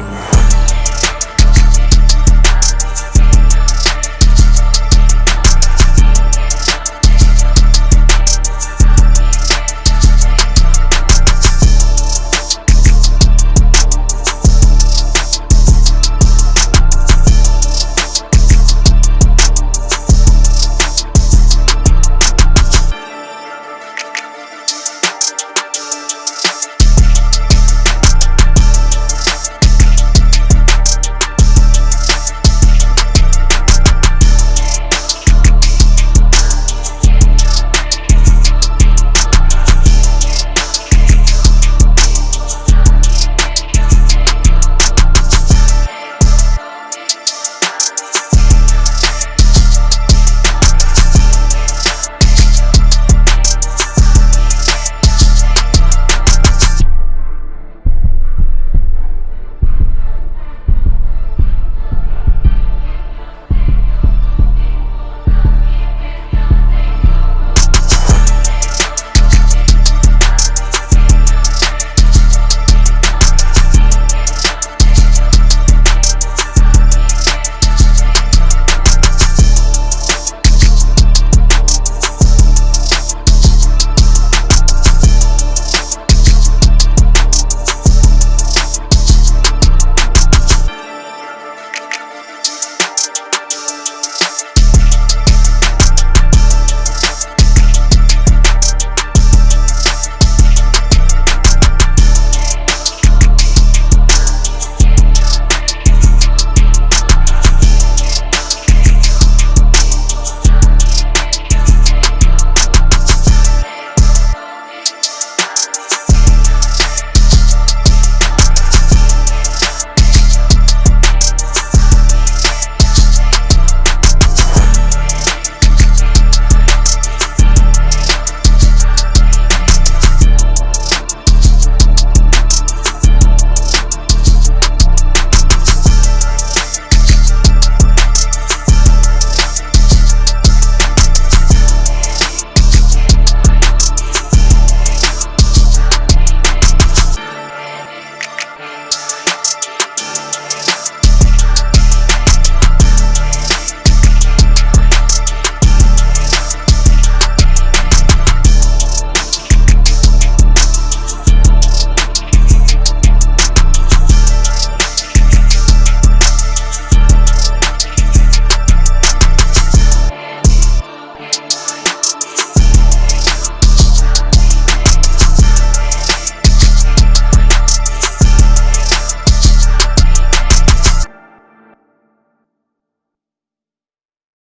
Ooh.